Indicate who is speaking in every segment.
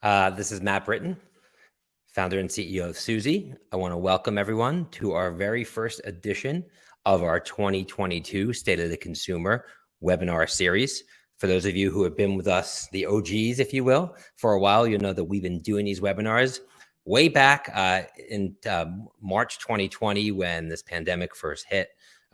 Speaker 1: Uh, this is Matt Britton, founder and CEO of Suzy. I want to welcome everyone to our very first edition of our 2022 State of the Consumer webinar series. For those of you who have been with us, the OGs, if you will, for a while, you'll know that we've been doing these webinars way back uh, in uh, March 2020 when this pandemic first hit.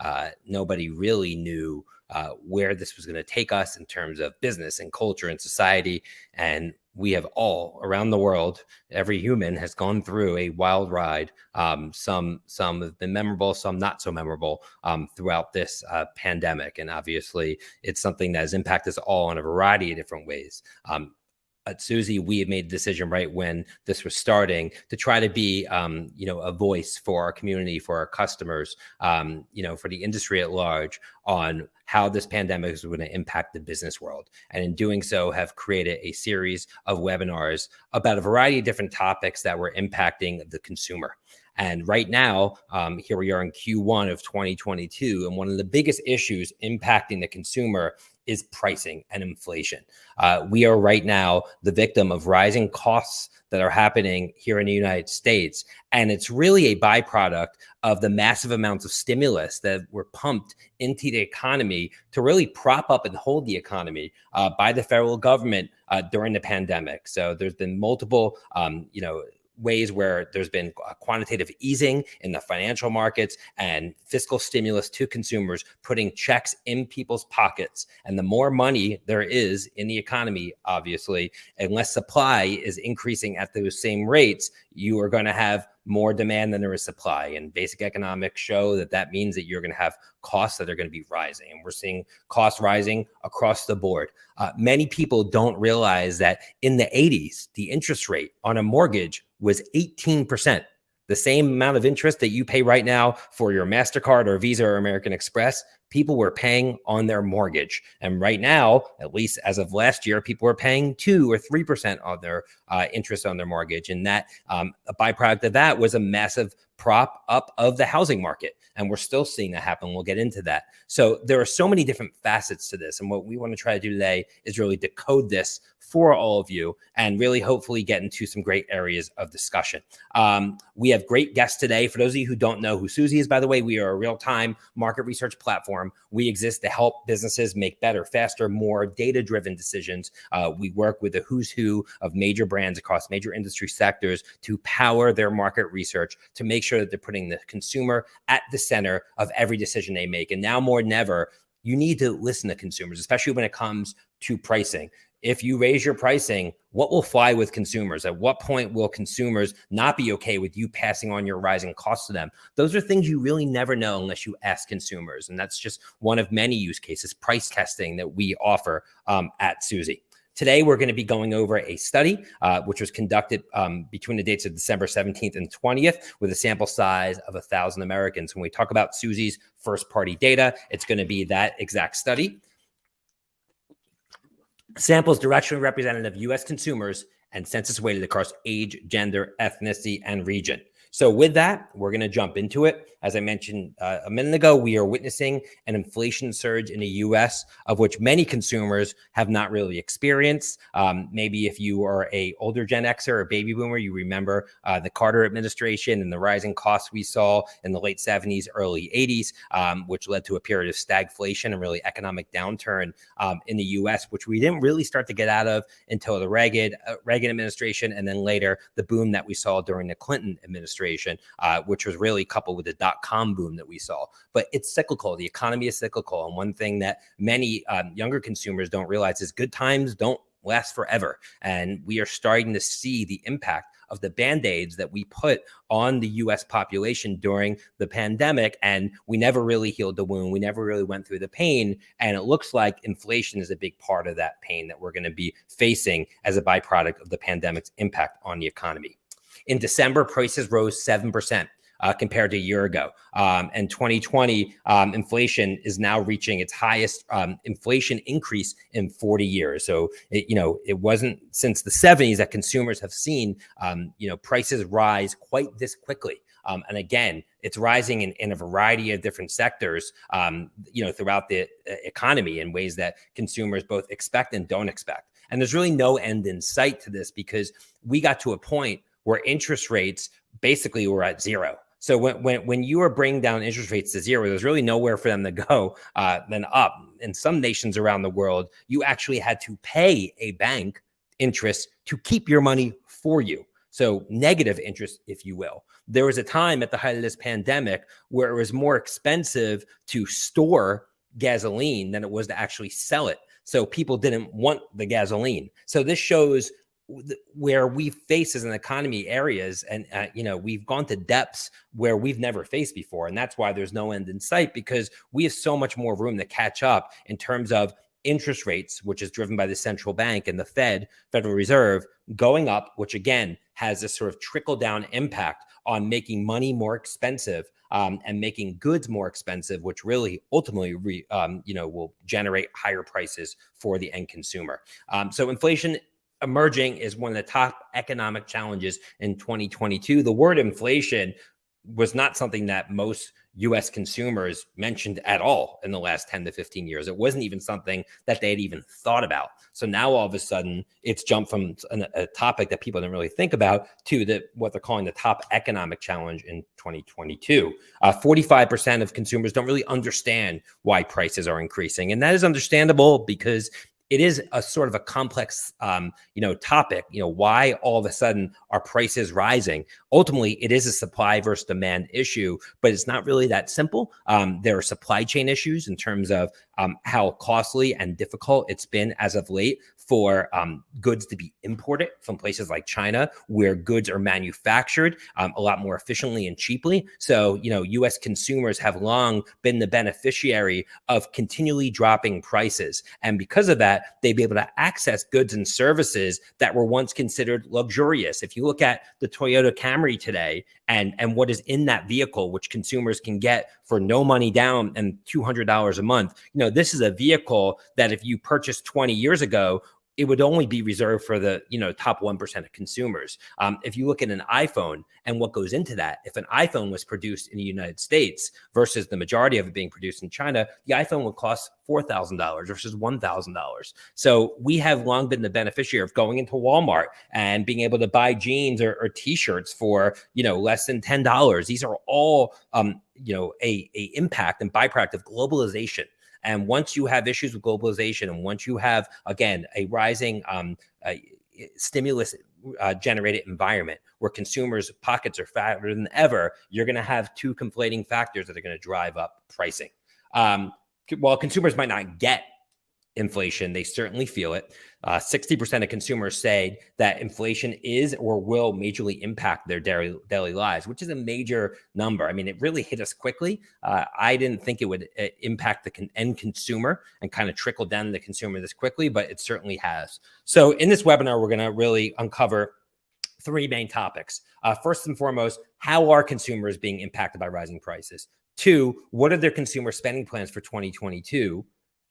Speaker 1: Uh, nobody really knew uh, where this was going to take us in terms of business and culture and society. And we have all around the world, every human has gone through a wild ride. Um, some some have been memorable, some not so memorable um, throughout this uh, pandemic. And obviously, it's something that has impacted us all in a variety of different ways. Um, at Suzy, we had made the decision right when this was starting to try to be, um, you know, a voice for our community, for our customers, um, you know, for the industry at large on how this pandemic is going to impact the business world. And in doing so, have created a series of webinars about a variety of different topics that were impacting the consumer. And right now, um, here we are in Q1 of 2022, and one of the biggest issues impacting the consumer is pricing and inflation. Uh, we are right now the victim of rising costs that are happening here in the United States. And it's really a byproduct of the massive amounts of stimulus that were pumped into the economy to really prop up and hold the economy uh, by the federal government uh, during the pandemic. So there's been multiple, um, you know, ways where there's been uh, quantitative easing in the financial markets and fiscal stimulus to consumers, putting checks in people's pockets. And the more money there is in the economy, obviously, unless supply is increasing at those same rates, you are going to have more demand than there is supply. And basic economics show that that means that you're going to have costs that are going to be rising. And we're seeing costs rising across the board. Uh, many people don't realize that in the 80s, the interest rate on a mortgage was 18%. The same amount of interest that you pay right now for your MasterCard or Visa or American Express, people were paying on their mortgage. And right now, at least as of last year, people were paying two or 3% on their uh, interest on their mortgage. And that um, a byproduct of that was a massive prop up of the housing market. And we're still seeing that happen. We'll get into that. So there are so many different facets to this. And what we want to try to do today is really decode this for all of you and really hopefully get into some great areas of discussion. Um, we have great guests today. For those of you who don't know who Suzy is, by the way, we are a real time market research platform. We exist to help businesses make better, faster, more data driven decisions. Uh, we work with the who's who of major brands across major industry sectors to power their market research to make sure that they're putting the consumer at the center of every decision they make. And now more than ever, you need to listen to consumers, especially when it comes to pricing if you raise your pricing, what will fly with consumers? At what point will consumers not be okay with you passing on your rising costs to them? Those are things you really never know unless you ask consumers. And that's just one of many use cases, price testing that we offer um, at Suzy. Today, we're going to be going over a study uh, which was conducted um, between the dates of December 17th and 20th with a sample size of 1,000 Americans. When we talk about Suzy's first party data, it's going to be that exact study. Samples directionally representative of U.S. consumers and census weighted across age, gender, ethnicity, and region. So with that, we're going to jump into it. As I mentioned uh, a minute ago, we are witnessing an inflation surge in the U.S., of which many consumers have not really experienced. Um, maybe if you are a older Gen Xer or baby boomer, you remember uh, the Carter administration and the rising costs we saw in the late 70s, early 80s, um, which led to a period of stagflation and really economic downturn um, in the U.S., which we didn't really start to get out of until the Reagan uh, Reagan administration, and then later the boom that we saw during the Clinton administration, uh, which was really coupled with the dot com boom that we saw. But it's cyclical. The economy is cyclical. And one thing that many um, younger consumers don't realize is good times don't last forever. And we are starting to see the impact of the band aids that we put on the US population during the pandemic. And we never really healed the wound. We never really went through the pain. And it looks like inflation is a big part of that pain that we're going to be facing as a byproduct of the pandemic's impact on the economy. In December, prices rose 7% uh, compared to a year ago. Um, and 2020 um, inflation is now reaching its highest um, inflation increase in 40 years. So, it, you know, it wasn't since the 70s that consumers have seen, um, you know, prices rise quite this quickly. Um, and again, it's rising in, in, a variety of different sectors, um, you know, throughout the uh, economy in ways that consumers both expect and don't expect. And there's really no end in sight to this because we got to a point where interest rates basically were at zero. So when when when you are bringing down interest rates to zero, there's really nowhere for them to go uh, than up. In some nations around the world, you actually had to pay a bank interest to keep your money for you. So negative interest, if you will. There was a time at the height of this pandemic where it was more expensive to store gasoline than it was to actually sell it. So people didn't want the gasoline. So this shows where we face as an economy areas and uh, you know we've gone to depths where we've never faced before and that's why there's no end in sight because we have so much more room to catch up in terms of interest rates which is driven by the central bank and the fed federal reserve going up which again has this sort of trickle down impact on making money more expensive um, and making goods more expensive, which really ultimately, re, um, you know, will generate higher prices for the end consumer. Um, so inflation emerging is one of the top economic challenges in 2022. The word inflation was not something that most US consumers mentioned at all in the last 10 to 15 years. It wasn't even something that they had even thought about. So now all of a sudden it's jumped from a, a topic that people didn't really think about to the what they're calling the top economic challenge in 2022. Uh, 45% of consumers don't really understand why prices are increasing. And that is understandable because it is a sort of a complex um, you know topic you know why all of a sudden are prices rising? Ultimately it is a supply versus demand issue but it's not really that simple. Um, there are supply chain issues in terms of um, how costly and difficult it's been as of late for um, goods to be imported from places like China, where goods are manufactured um, a lot more efficiently and cheaply. So, you know, US consumers have long been the beneficiary of continually dropping prices. And because of that, they've been able to access goods and services that were once considered luxurious. If you look at the Toyota Camry today and, and what is in that vehicle, which consumers can get for no money down and $200 a month, you know, this is a vehicle that if you purchased 20 years ago it would only be reserved for the you know top 1% of consumers. Um, if you look at an iphone and what goes into that if an iphone was produced in the united states versus the majority of it being produced in china the iphone would cost $4000 versus $1000 so we have long been the beneficiary of going into walmart and being able to buy jeans or, or t-shirts for you know less than $10 these are all um, you know a, a impact and byproduct of globalization and once you have issues with globalization, and once you have again a rising um, uh, stimulus uh, generated environment where consumers' pockets are fatter than ever, you're going to have two conflating factors that are going to drive up pricing. Um, while consumers might not get inflation. They certainly feel it. Uh, 60% of consumers say that inflation is or will majorly impact their daily, daily lives, which is a major number. I mean, it really hit us quickly. Uh, I didn't think it would uh, impact the con end consumer and kind of trickle down the consumer this quickly, but it certainly has. So in this webinar, we're going to really uncover three main topics. Uh, first and foremost, how are consumers being impacted by rising prices? Two, what are their consumer spending plans for 2022?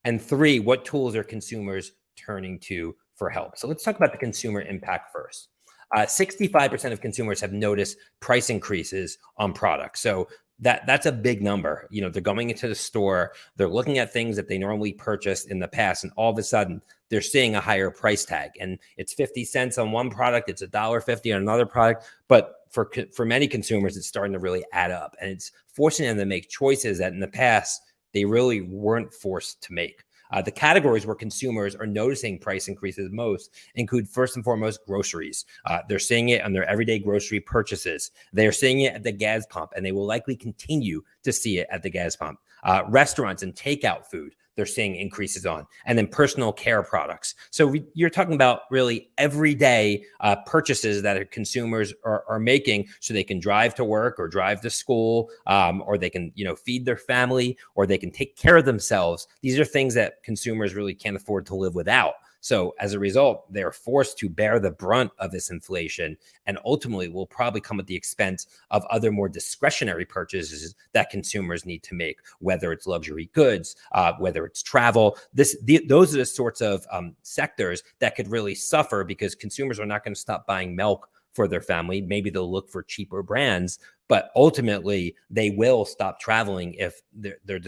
Speaker 1: And three, what tools are consumers turning to for help? So let's talk about the consumer impact first. 65% uh, of consumers have noticed price increases on products. So that that's a big number. You know, they're going into the store, they're looking at things that they normally purchased in the past, and all of a sudden they're seeing a higher price tag. And it's 50 cents on one product, it's a dollar fifty on another product. But for for many consumers, it's starting to really add up, and it's forcing them to make choices that in the past they really weren't forced to make. Uh, the categories where consumers are noticing price increases most include first and foremost groceries. Uh, they're seeing it on their everyday grocery purchases. They're seeing it at the gas pump, and they will likely continue to see it at the gas pump. Uh, restaurants and takeout food they're seeing increases on, and then personal care products. So we, you're talking about really everyday uh, purchases that consumers are, are, making, so they can drive to work or drive to school, um, or they can you know feed their family, or they can take care of themselves. These are things that consumers really can't afford to live without. So as a result, they're forced to bear the brunt of this inflation and ultimately will probably come at the expense of other more discretionary purchases that consumers need to make, whether it's luxury goods, uh, whether it's travel. This, the, those are the sorts of um, sectors that could really suffer because consumers are not going to stop buying milk for their family. Maybe they'll look for cheaper brands, but ultimately they will stop traveling if their their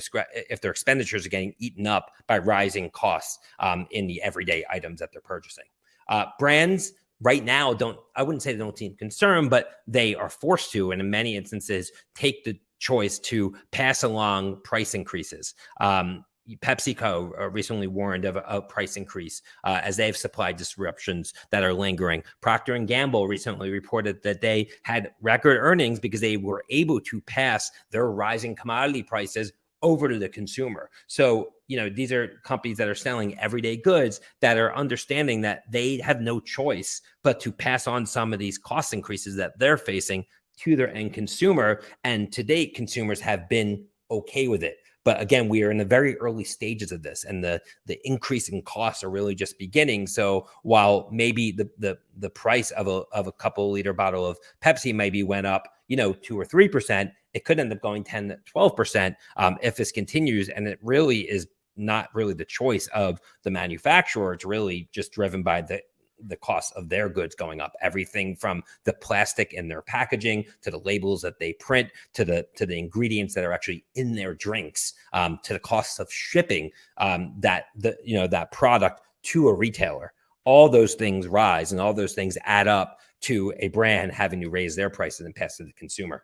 Speaker 1: if their expenditures are getting eaten up by rising costs um, in the everyday items that they're purchasing. Uh, brands right now don't I wouldn't say they don't seem concerned, but they are forced to, and in many instances, take the choice to pass along price increases. Um, PepsiCo uh, recently warned of a, price increase uh, as they have supply disruptions that are lingering. Procter and Gamble recently reported that they had record earnings because they were able to pass their rising commodity prices over to the consumer. So, you know, these are companies that are selling everyday goods that are understanding that they have no choice but to pass on some of these cost increases that they're facing to their end consumer. And to date, consumers have been okay with it. But again, we are in the very early stages of this, and the the increase in costs are really just beginning. So while maybe the the the price of a of a couple liter bottle of Pepsi maybe went up, you know, two or three percent, it could end up going 10, 12 percent um, if this continues. And it really is not really the choice of the manufacturer. It's really just driven by the the cost of their goods going up. Everything from the plastic in their packaging to the labels that they print to the to the ingredients that are actually in their drinks um, to the costs of shipping um, that the you know that product to a retailer. All those things rise and all those things add up to a brand having to raise their prices and pass to the consumer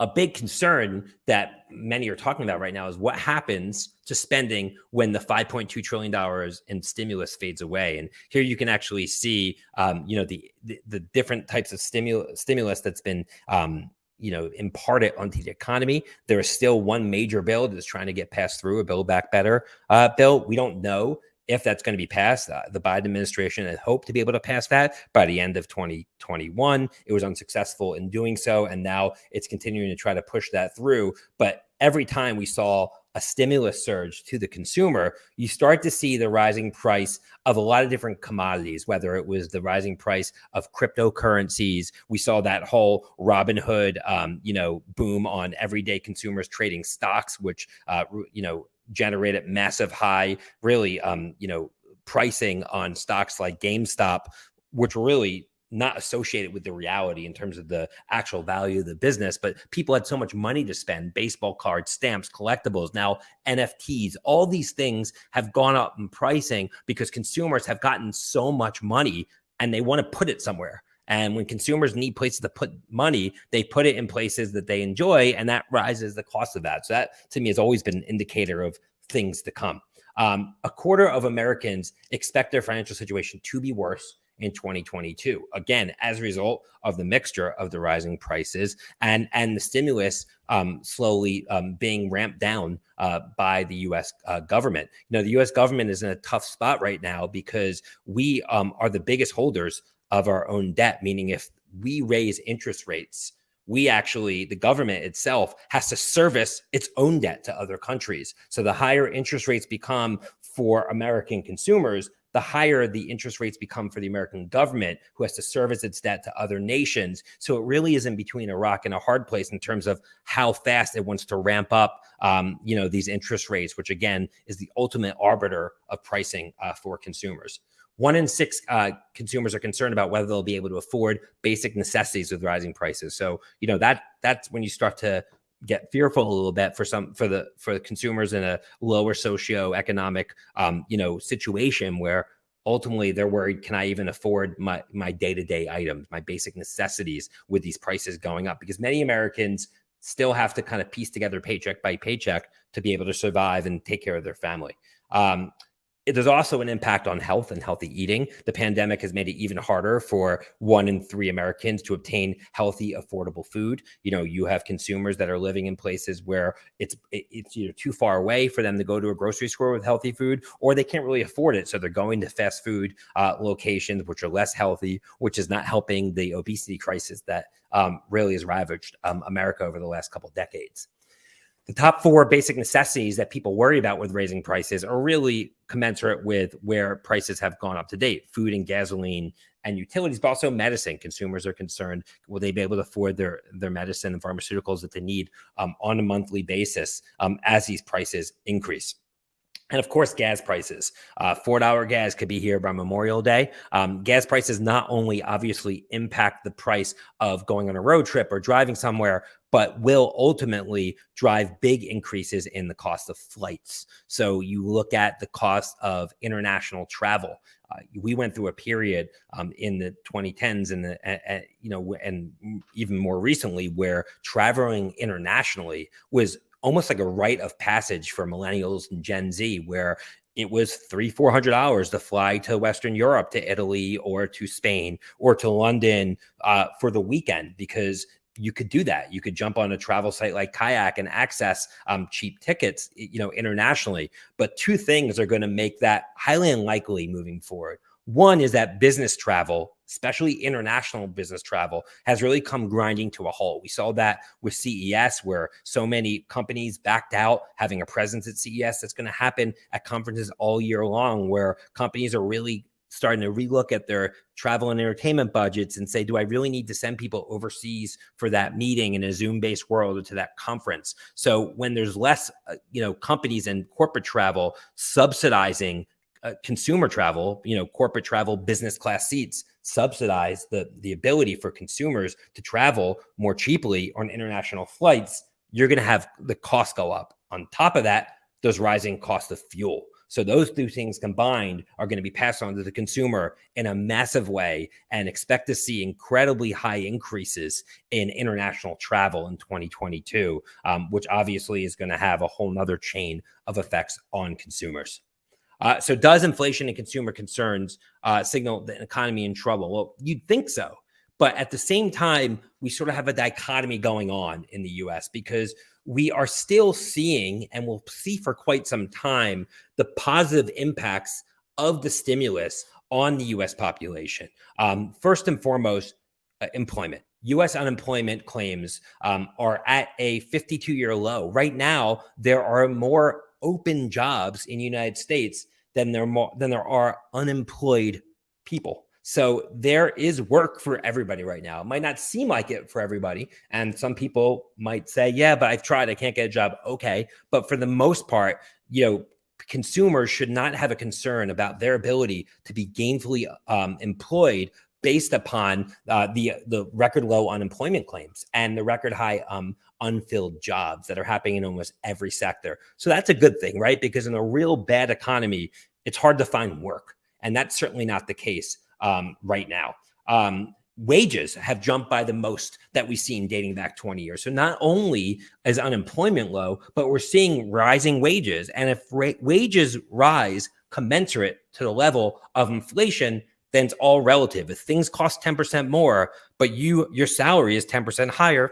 Speaker 1: a big concern that many are talking about right now is what happens to spending when the 5.2 trillion dollars in stimulus fades away. And here you can actually see, um, you know, the, the, the different types of stimulus stimulus that's been um, you know imparted onto the economy there is still one major bill that's trying to get passed through a Build Back Better uh, bill we don't know if that's going to be passed. Uh, the Biden administration had hoped to be able to pass that by the end of 2021. It was unsuccessful in doing so. And now it's continuing to try to push that through. But every time we saw a stimulus surge to the consumer, you start to see the rising price of a lot of different commodities, whether it was the rising price of cryptocurrencies. We saw that whole Robinhood, um, you know, boom on everyday consumers trading stocks, which, uh, you know, generated massive high, really, um, you know, pricing on stocks like GameStop, which really not associated with the reality in terms of the actual value of the business, but people had so much money to spend baseball cards, stamps, collectibles, now NFTs, all these things have gone up in pricing because consumers have gotten so much money and they want to put it somewhere. And when consumers need places to put money, they put it in places that they enjoy, and that rises the cost of that. So that to me has always been an indicator of things to come. Um, a quarter of Americans expect their financial situation to be worse in 2022 again as a result of the mixture of the rising prices and and the stimulus um, slowly um, being ramped down uh, by the U.S. Uh, government. You know, the U.S. government is in a tough spot right now because we um, are the biggest holders of our own debt, meaning if we raise interest rates, we actually, the government itself has to service its own debt to other countries. So the higher interest rates become for American consumers, the higher the interest rates become for the American government, who has to service its debt to other nations. So it really is in between a rock and a hard place in terms of how fast it wants to ramp up, um, you know, these interest rates, which again is the ultimate arbiter of pricing uh, for consumers. One in six uh, consumers are concerned about whether they'll be able to afford basic necessities with rising prices. So, you know that that's when you start to get fearful a little bit for some for the for the consumers in a lower socioeconomic um, you know situation where ultimately they're worried can i even afford my my day-to-day items my basic necessities with these prices going up because many americans still have to kind of piece together paycheck by paycheck to be able to survive and take care of their family um, there's also an impact on health and healthy eating. The pandemic has made it even harder for one in three Americans to obtain healthy, affordable food. You know, you have consumers that are living in places where it's it's either too far away for them to go to a grocery store with healthy food, or they can't really afford it, so they're going to fast food uh, locations, which are less healthy, which is not helping the obesity crisis that um, really has ravaged um, America over the last couple decades the top four basic necessities that people worry about with raising prices are really commensurate with where prices have gone up to date food and gasoline and utilities but also medicine consumers are concerned will they be able to afford their their medicine and pharmaceuticals that they need um, on a monthly basis um, as these prices increase And of course, gas prices. Uh, $4 gas could be here by Memorial Day. Um, gas prices not only obviously impact the price of going on a road trip or driving somewhere, but will ultimately drive big increases in the cost of flights. So you look at the cost of international travel. Uh, we went through a period um, in the 2010s and the uh, uh, you know and even more recently where traveling internationally was almost like a rite of passage for millennials and Gen Z, where it was three, four hundred dollars to fly to Western Europe, to Italy, or to Spain, or to London uh, for the weekend because you could do that. You could jump on a travel site like Kayak and access um, cheap tickets, you know, internationally. But two things are going to make that highly unlikely moving forward. One is that business travel, especially international business travel, has really come grinding to a halt. We saw that with CES, where so many companies backed out having a presence at CES. That's going to happen at conferences all year long, where companies are really starting to relook at their travel and entertainment budgets and say, do I really need to send people overseas for that meeting in a Zoom based world or to that conference? So when there's less, uh, you know, companies and corporate travel subsidizing uh, consumer travel, you know, corporate travel, business class seats subsidize the the ability for consumers to travel more cheaply on international flights, you're going to have the cost go up. On top of that, those rising costs of fuel. So those two things combined are going to be passed on to the consumer in a massive way and expect to see incredibly high increases in international travel in 2022, um, which obviously is going to have a whole nother chain of effects on consumers. Uh, so, does inflation and consumer concerns uh, signal the economy in trouble? Well, you'd think so. But at the same time, we sort of have a dichotomy going on in the US because we are still seeing, and we'll see for quite some time, the positive impacts of the stimulus on the US population. Um, first and foremost, uh, employment. US unemployment claims um, are at a 52 year low. Right now, there are more open jobs in the United States than there more than there are unemployed people. So there is work for everybody right now. It might not seem like it for everybody. And some people might say, yeah, but I've tried, I can't get a job. Okay. But for the most part, you know, consumers should not have a concern about their ability to be gainfully um, employed based upon uh, the the record low unemployment claims and the record high um, unfilled jobs that are happening in almost every sector. So that's a good thing, right? Because in a real bad economy, it's hard to find work. And that's certainly not the case um, right now. Um, wages have jumped by the most that we've seen dating back 20 years. So not only is unemployment low, but we're seeing rising wages. And if wages rise commensurate to the level of inflation, then it's all relative. If things cost 10% more, but you your salary is 10% higher,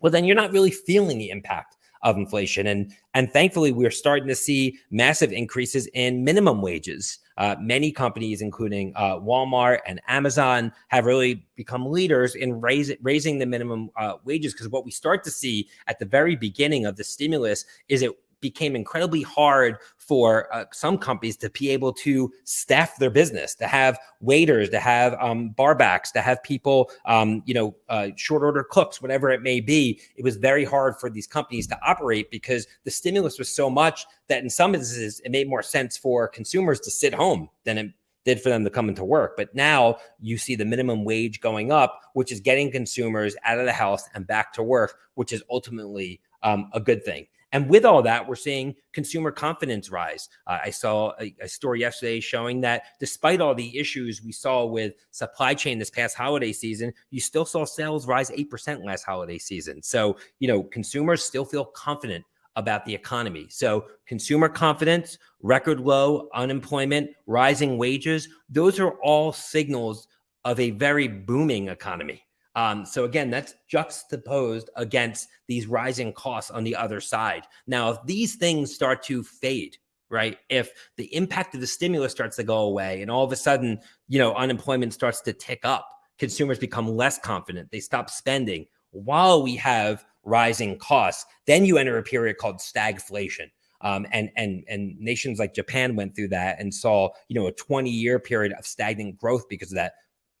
Speaker 1: well, then you're not really feeling the impact of inflation. And and thankfully, we're starting to see massive increases in minimum wages. Uh, many companies, including uh, Walmart and Amazon, have really become leaders in raise, raising the minimum uh, wages. Because what we start to see at the very beginning of the stimulus is it became incredibly hard for uh, some companies to be able to staff their business, to have waiters, to have um, barbacks, to have people, um, you know, uh, short order cooks, whatever it may be. It was very hard for these companies to operate because the stimulus was so much that in some instances it made more sense for consumers to sit home than it did for them to come into work. But now you see the minimum wage going up, which is getting consumers out of the house and back to work, which is ultimately um, a good thing. And with all that, we're seeing consumer confidence rise. Uh, I saw a, a, story yesterday showing that despite all the issues we saw with supply chain this past holiday season, you still saw sales rise 8% last holiday season. So, you know, consumers still feel confident about the economy. So, consumer confidence, record low unemployment, rising wages, those are all signals of a very booming economy. Um, so again, that's juxtaposed against these rising costs on the other side. Now, if these things start to fade, right? If the impact of the stimulus starts to go away and all of a sudden, you know, unemployment starts to tick up, consumers become less confident, they stop spending while we have rising costs, then you enter a period called stagflation. Um, and and and nations like Japan went through that and saw you know a 20 year period of stagnant growth because of that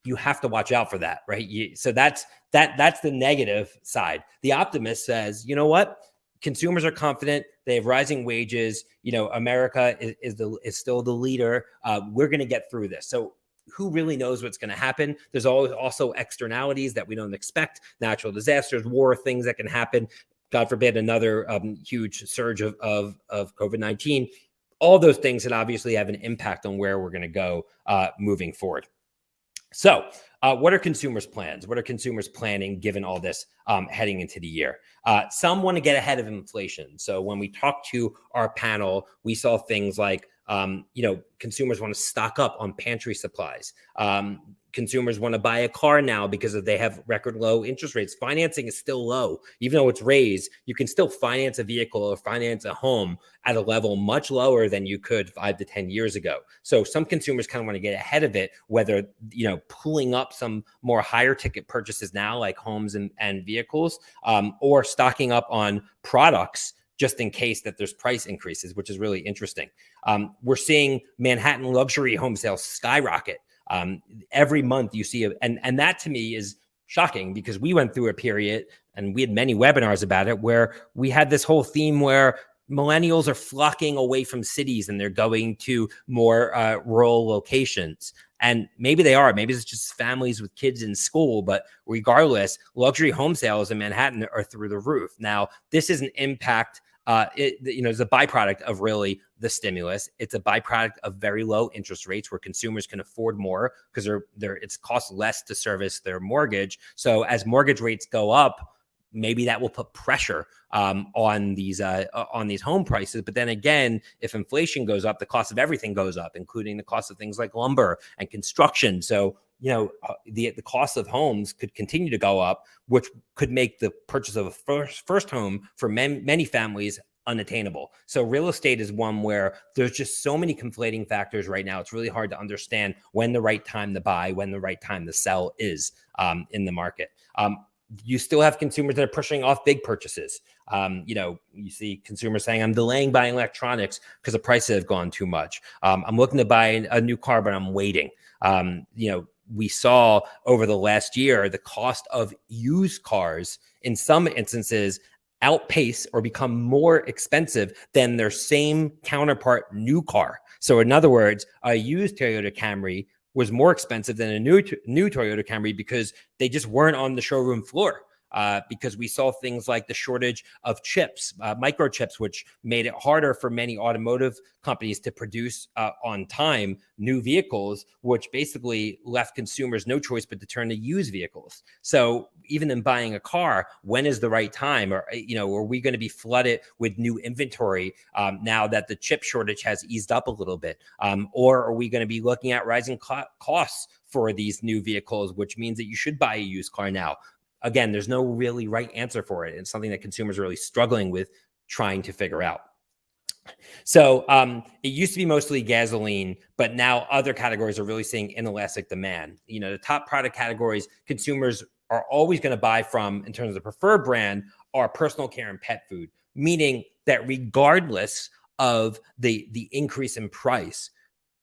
Speaker 1: you have to watch out for that, right? You, so that's that that's the negative side. The optimist says, you know what? consumers are confident. They have rising wages. You know, America is, is the is still the leader. Uh, we're going to get through this. So who really knows what's going to happen? There's always also externalities that we don't expect, natural disasters, war, things that can happen. God forbid, another um, huge surge of of, of COVID nineteen. All those things that obviously have an impact on where we're going to go uh, moving forward. So, uh, what are consumers' plans? What are consumers planning given all this um, heading into the year? Uh, some want to get ahead of inflation. So, when we talked to our panel, we saw things like um, you know, consumers want to stock up on pantry supplies. Um, consumers want to buy a car now because they have record low interest rates. Financing is still low, even though it's raised. You can still finance a vehicle or finance a home at a level much lower than you could five to ten years ago. So some consumers kind of want to get ahead of it, whether you know pulling up some more higher ticket purchases now, like homes and, and vehicles, um, or stocking up on products just in case that there's price increases, which is really interesting. Um, we're seeing Manhattan luxury home sales skyrocket. Um, every month you see, a, and and that to me is shocking because we went through a period and we had many webinars about it where we had this whole theme where millennials are flocking away from cities and they're going to more uh, rural locations. And maybe they are. Maybe it's just families with kids in school. But regardless, luxury home sales in Manhattan are through the roof. Now, this is an impact uh, it, you know, is a byproduct of really the stimulus. It's a byproduct of very low interest rates where consumers can afford more because they're, they're it's cost less to service their mortgage. So as mortgage rates go up, maybe that will put pressure um, on these uh, on these home prices. But then again, if inflation goes up, the cost of everything goes up, including the cost of things like lumber and construction. So you know uh, the the cost of homes could continue to go up, which could make the purchase of a first first home for many many families unattainable. So real estate is one where there's just so many conflating factors right now. It's really hard to understand when the right time to buy, when the right time to sell is um, in the market. Um, you still have consumers that are pushing off big purchases. Um, you know, you see consumers saying, I'm delaying buying electronics because the prices have gone too much. Um, I'm looking to buy a new car, but I'm waiting. Um, you know, we saw over the last year the cost of used cars in some instances outpace or become more expensive than their same counterpart new car. So in other words, a used Toyota Camry was more expensive than a new new Toyota Camry because they just weren't on the showroom floor uh, because we saw things like the shortage of chips, uh, microchips, which made it harder for many automotive companies to produce uh, on time new vehicles, which basically left consumers no choice but to turn to used vehicles. So even in buying a car, when is the right time? Or you know, are we going to be flooded with new inventory um, now that the chip shortage has eased up a little bit? Um, or are we going to be looking at rising co costs? for these new vehicles, which means that you should buy a used car now again, there's no really right answer for it. It's something that consumers are really struggling with trying to figure out. So um, it used to be mostly gasoline, but now other categories are really seeing inelastic demand. You know, the top product categories consumers are always going to buy from in terms of the preferred brand are personal care and pet food, meaning that regardless of the the increase in price,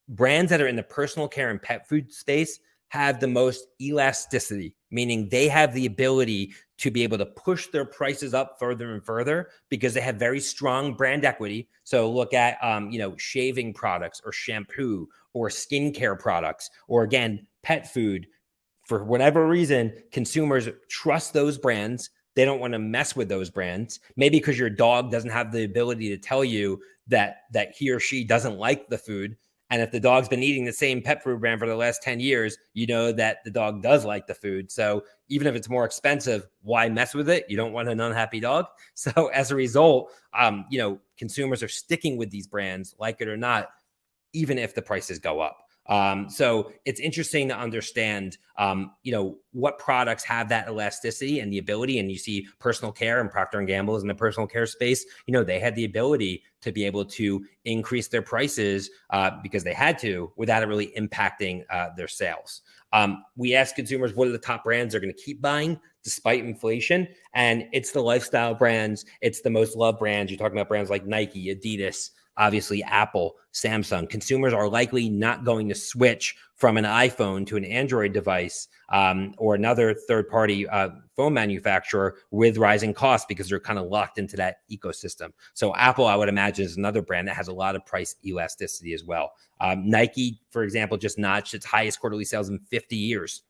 Speaker 1: brands that are in the personal care and pet food space have the most elasticity, meaning they have the ability to be able to push their prices up further and further because they have very strong brand equity. So look at, um, you know, shaving products or shampoo or skincare products, or again, pet food. For whatever reason, consumers trust those brands. They don't want to mess with those brands. Maybe because your dog doesn't have the ability to tell you that that he or she doesn't like the food. And if the dog's been eating the same pet food brand for the last 10 years, you know that the dog does like the food. So even if it's more expensive, why mess with it? You don't want an unhappy dog. So as a result, um, you know, consumers are sticking with these brands, like it or not, even if the prices go up. Um, so it's interesting to understand, um, you know, what products have that elasticity and the ability. And you see personal care and Procter and Gamble is in the personal care space. You know, they had the ability to be able to increase their prices uh, because they had to without it really impacting uh, their sales. Um, we ask consumers what are the top brands they're going to keep buying despite inflation, and it's the lifestyle brands. It's the most loved brands. You're talking about brands like Nike, Adidas, obviously Apple, Samsung. Consumers are likely not going to switch from an iPhone to an Android device um, or another third party uh, phone manufacturer with rising costs because they're kind of locked into that ecosystem. So, Apple, I would imagine, is another brand that has a lot of price elasticity as well. Um, Nike, for example, just notched its highest quarterly sales in 50 years.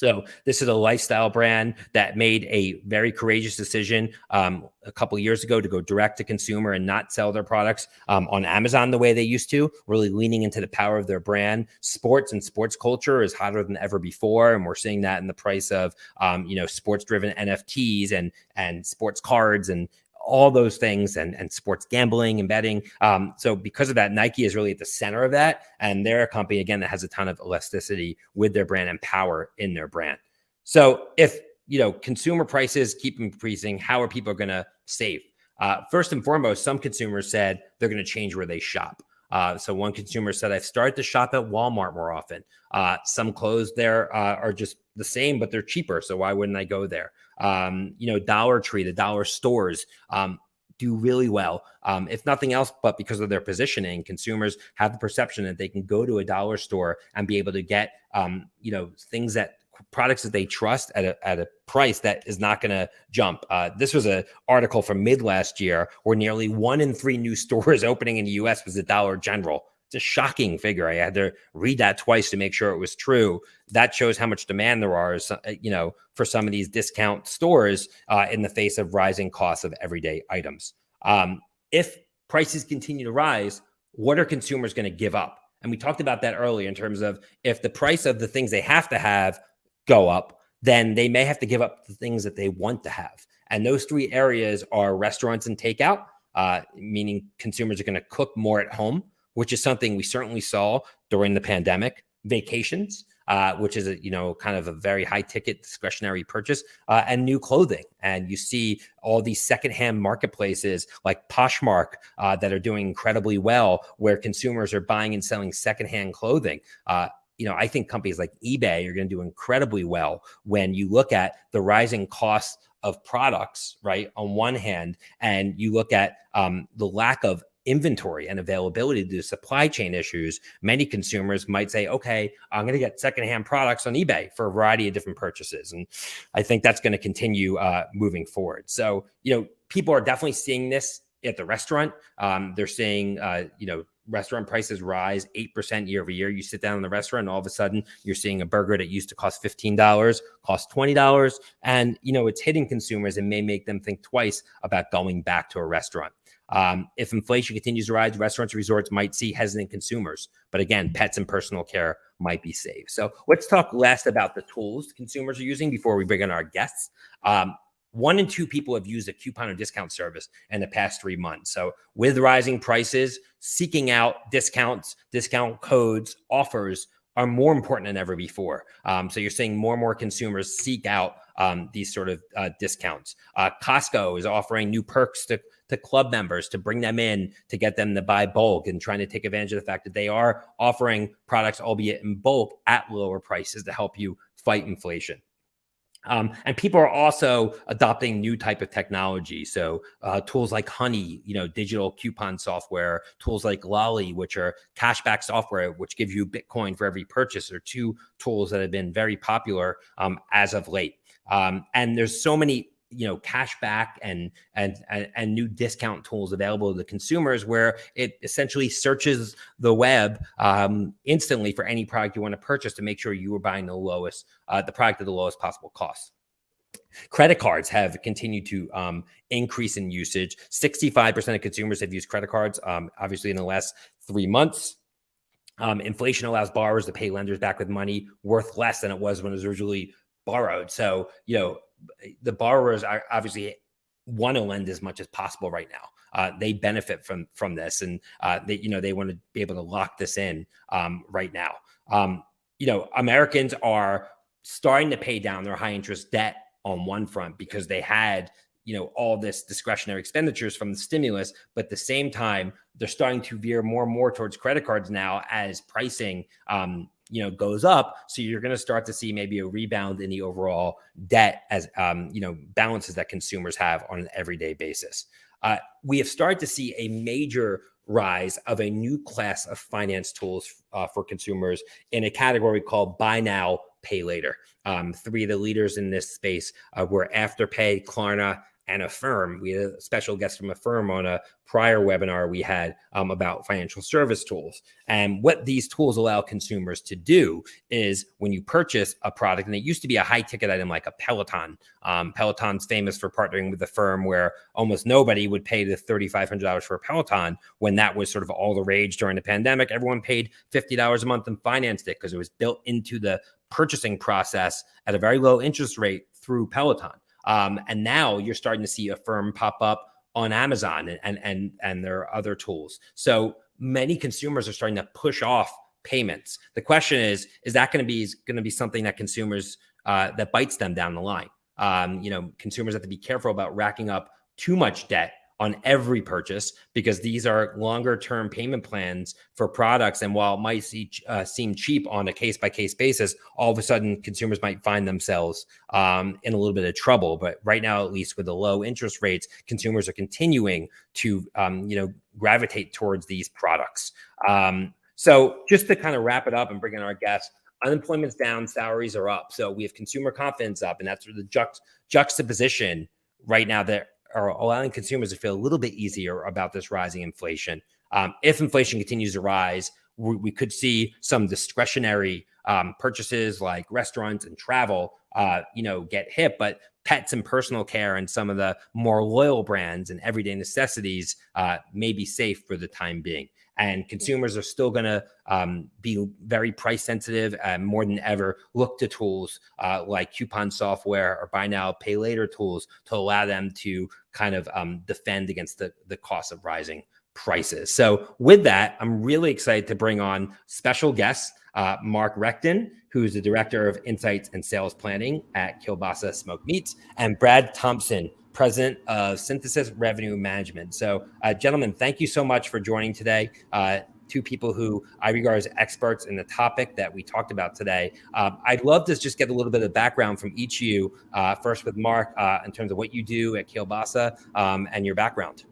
Speaker 1: So this is a lifestyle brand that made a very courageous decision um, a couple years ago to go direct to consumer and not sell their products um, on Amazon the way they used to. Really leaning into the power of their brand. Sports and sports culture is hotter than ever before, and we're seeing that in the price of um, you know sports driven NFTs and and sports cards and all those things and, and sports gambling and betting. Um, so because of that, Nike is really at the center of that. And they're a company, again, that has a ton of elasticity with their brand and power in their brand. So if, you know, consumer prices keep increasing, how are people going to save? Uh, first and foremost, some consumers said they're going to change where they shop. Uh, so one consumer said, I've started to shop at Walmart more often. Uh, some clothes there uh, are just the same, but they're cheaper. So why wouldn't I go there? Um, you know, Dollar Tree, the dollar stores um, do really well. Um, if nothing else, but because of their positioning, consumers have the perception that they can go to a dollar store and be able to get, um, you know, things that products that they trust at a, at a price that is not going to jump. Uh, this was an article from mid last year where nearly one in three new stores opening in the U.S. was a Dollar General. It's a shocking figure. I had to read that twice to make sure it was true. That shows how much demand there are, uh, you know, for some of these discount stores uh, in the face of rising costs of everyday items. Um, if prices continue to rise, what are consumers going to give up? And we talked about that earlier in terms of if the price of the things they have to have go up, then they may have to give up the things that they want to have. And those three areas are restaurants and takeout, uh, meaning consumers are going to cook more at home, which is something we certainly saw during the pandemic. Vacations, uh, which is a you know kind of a very high ticket discretionary purchase, uh, and new clothing. And you see all these secondhand marketplaces like Poshmark uh, that are doing incredibly well, where consumers are buying and selling secondhand clothing. Uh, you know, I think companies like eBay are going to do incredibly well when you look at the rising costs of products, right? On one hand, and you look at um, the lack of inventory and availability to supply chain issues, many consumers might say, okay, I'm going to get secondhand products on eBay for a variety of different purchases. And I think that's going to continue uh, moving forward. So, you know, people are definitely seeing this at the restaurant. Um, they're seeing, uh, you know, restaurant prices rise 8% year over year. You sit down in the restaurant and all of a sudden you're seeing a burger that used to cost $15, cost $20. And, you know, it's hitting consumers and may make them think twice about going back to a restaurant. Um, if inflation continues to rise, restaurants and resorts might see hesitant consumers. But again, pets and personal care might be saved. So let's talk last about the tools consumers are using before we bring in our guests. Um, one in two people have used a coupon or discount service in the past three months. So, with rising prices, seeking out discounts, discount codes, offers are more important than ever before. Um, so, you're seeing more and more consumers seek out um, these sort of uh, discounts. Uh, Costco is offering new perks to, to club members to bring them in to get them to buy bulk and trying to take advantage of the fact that they are offering products, albeit in bulk, at lower prices to help you fight inflation. Um, and people are also adopting new type of technology. So uh, tools like Honey, you know, digital coupon software, tools like Lolli, which are cashback software, which give you Bitcoin for every purchase, are two tools that have been very popular um, as of late. Um, and there's so many you know cashback and, and and and new discount tools available to the consumers where it essentially searches the web um, instantly for any product you want to purchase to make sure you are buying the lowest uh, the product at the lowest possible cost Credit cards have continued to um, increase in usage. 65% of consumers have used credit cards, um, obviously, in the last three months. Um, inflation allows borrowers to pay lenders back with money worth less than it was when it was originally borrowed. So, you know, the borrowers are obviously want to lend as much as possible right now. Uh, they benefit from from this, and uh, they you know they want to be able to lock this in um, right now. Um, you know, Americans are starting to pay down their high interest debt on one front because they had you know all this discretionary expenditures from the stimulus but at the same time they're starting to veer more and more towards credit cards now as pricing um, you know goes up so you're going to start to see maybe a rebound in the overall debt as um, you know balances that consumers have on an everyday basis uh, we have started to see a major rise of a new class of finance tools uh, for consumers in a category called buy now, pay later. Um, three of the leaders in this space uh, were Afterpay, Klarna, and Affirm. We had a special guest from Affirm on a prior webinar we had um, about financial service tools. And what these tools allow consumers to do is when you purchase a product, and it used to be a high ticket item like a Peloton. Um, Peloton's famous for partnering with Affirm where almost nobody would pay the $3,500 for a Peloton when that was sort of all the rage during the pandemic. Everyone paid $50 a month and financed it because it was built into the purchasing process at a very low interest rate through Peloton. Um, and now you're starting to see Affirm pop up on Amazon and, and and and there are other tools. So many consumers are starting to push off payments. The question is, is that going to be going to be something that consumers uh, that bites them down the line? Um, you know, consumers have to be careful about racking up too much debt on every purchase because these are longer term payment plans for products. And while it might see, uh, seem cheap on a case by case basis, all of a sudden consumers might find themselves um, in a little bit of trouble. But right now, at least with the low interest rates, consumers are continuing to, um, you know, gravitate towards these products. Um, so just to kind of wrap it up and bring in our guests, unemployment's down, salaries are up. So we have consumer confidence up, and that's sort of the juxt- juxtaposition right now that are allowing consumers to feel a little bit easier about this rising inflation. Um, if inflation continues to rise, we, we could see some discretionary um, purchases like restaurants and travel, uh, you know, get hit. But pets and personal care and some of the more loyal brands and everyday necessities uh, may be safe for the time being and consumers are still going to um, be very price sensitive and more than ever look to tools uh, like coupon software or buy now pay later tools to allow them to kind of um, defend against the, the cost of rising prices. So with that i'm really excited to bring on special guests uh, mark recton who's the director of insights and sales planning at Kiolbassa smoked meats and brad thompson president of Synthesis Revenue Management. So, uh, gentlemen, thank you so much for joining today. Uh, two people who I regard as experts in the topic that we talked about today. Uh, I'd love to just get a little bit of background from each of you. Uh, first, with Mark, uh, in terms of what you do at Kiolbassa um, and your background.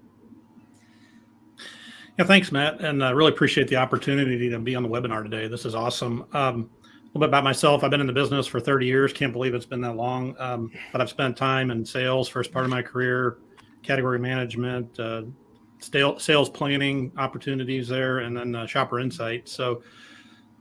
Speaker 2: Yeah, thanks, Matt, and I really appreciate the opportunity to be on the webinar today. This is awesome. Um, little bit about myself. I've been in the business for 30 years. Can't believe it's been that long. Um, but I've spent time in sales, first part of my career, category management, uh, sales planning opportunities there, and then uh, shopper insight. So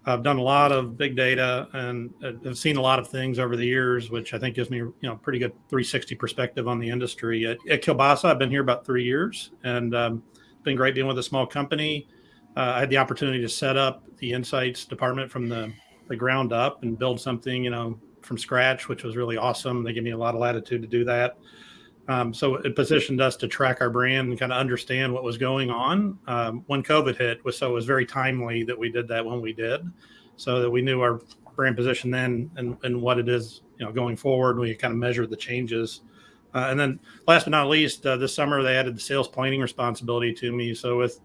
Speaker 2: I've done a lot of big data and I've seen a lot of things over the years, which I think gives me, you know, pretty good 360 perspective on the industry. At, at Kiolbassa, I've been here about three years, and um, it's been great being with a small company. Uh, I had the opportunity to set up the insights department from the the ground up and build something, you know, from scratch, which was really awesome. They gave me a lot of latitude to do that. Um, so it positioned us to track our brand and kind of understand what was going on um, when COVID hit. Was so it was very timely that we did that when we did, so that we knew our brand position then and, and what it is, you know, going forward. We kind of measured the changes. Uh, and then last but not least, uh, this summer they added the sales planning responsibility to me. So with